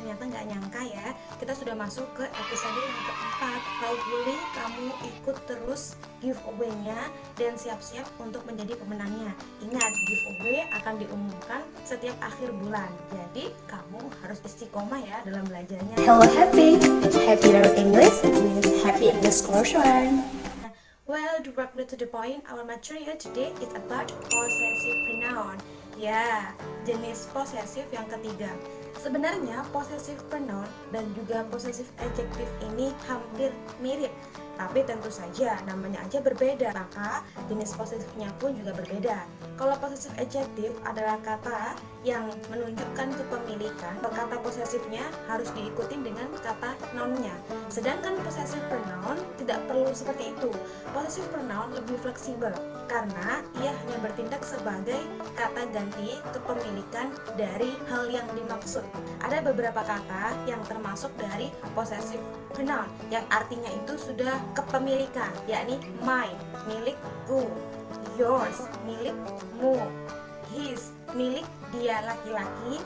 ternyata nggak nyangka ya kita sudah masuk ke episode yang keempat. Hopefully kamu ikut terus giveaway-nya dan siap-siap untuk menjadi pemenangnya? Ingat giveaway akan diumumkan setiap akhir bulan. Jadi kamu harus istiqomah ya dalam belajarnya. Hello Happy, Happy Learn English with Happy English Classroom. Directly to the point, our material today is about possessive pronoun. Ya, jenis posesif yang ketiga. Sebenarnya possessive pronoun dan juga possessive adjective ini hampir mirip, tapi tentu saja namanya aja berbeda, maka jenis posesifnya pun juga berbeda. Kalau possessive adjective adalah kata yang menunjukkan kepemilikan, kata posesifnya harus diikuti dengan kata nounnya. Sedangkan possessive pronoun tidak perlu seperti itu. Possessive pronoun lebih fleksibel karena ia hanya bertindak sebagai kata ganti kepemilikan dari hal yang dimaksud. Ada beberapa kata yang termasuk dari possessive pronoun yang artinya itu sudah kepemilikan, yakni mine, milikku, yours, milikmu, his, milik dia laki-laki,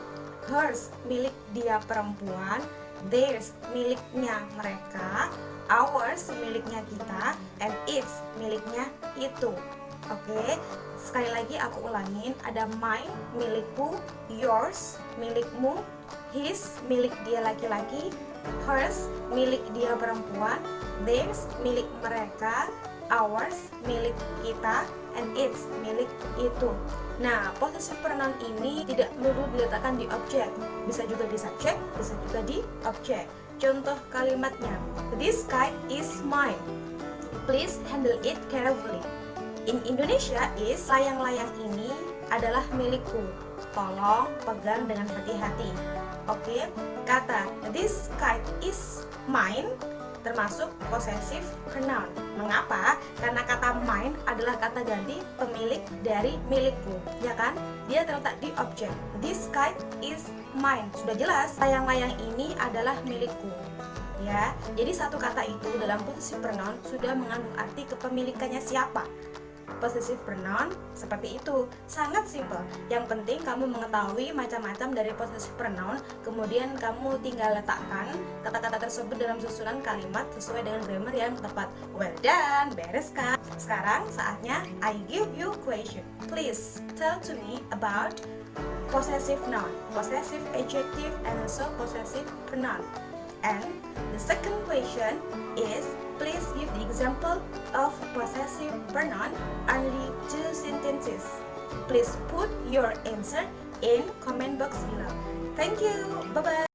hers, milik dia perempuan, theirs, miliknya mereka, ours, miliknya kita, and its, miliknya itu. Oke, sekali lagi aku ulangin, ada mine, milikku, yours, milikmu, his, milik dia laki-laki, hers, milik dia perempuan, theirs, milik mereka, ours, milik kita, and its, milik itu. Nah, possessive pronoun ini tidak melulu diletakkan di objek, bisa juga di subjek, bisa juga di objek. Contoh kalimatnya, this kite is mine. Please handle it carefully. In Indonesia is layang-layang ini adalah milikku. Tolong pegang dengan hati-hati. Oke, kata this kite is mine termasuk possessive pronoun. Mengapa? Karena kata mine adalah kata ganti pemilik dari milikku, ya kan? Dia terletak di objek. This kite is mine. Sudah jelas, layang-layang ini adalah milikku. Ya, jadi satu kata itu dalam possessive pronoun sudah mengandung arti kepemilikannya siapa possessive pronoun seperti itu. Sangat simple yang penting kamu mengetahui macam-macam dari possessive pronoun kemudian kamu tinggal letakkan kata-kata tersebut dalam susunan kalimat sesuai dengan grammar yang tepat. Well done beres kan sekarang saatnya I give you question. Please tell to me about possessive noun possessive adjective and also possessive pronoun and the second question is Please give the example of possessive pronoun only two sentences. Please put your answer in comment box below. Thank you. Bye-bye.